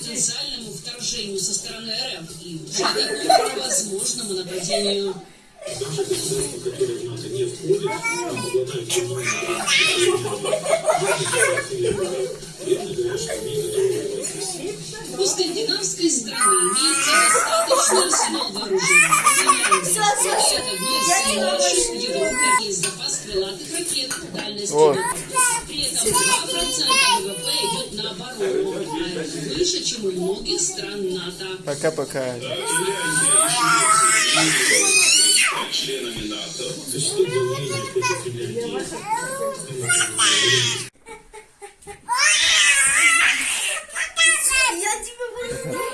потенциальному вторжению со стороны РФ и возможному нападению. У скандинавской страны имеется достаточный арсенал вооружений. Европе есть запас крылатых ракет дальностью. Вот. При этом 2% ВВП идет на оборону, выше, чем у многих стран НАТО. Пока-пока. Я тебя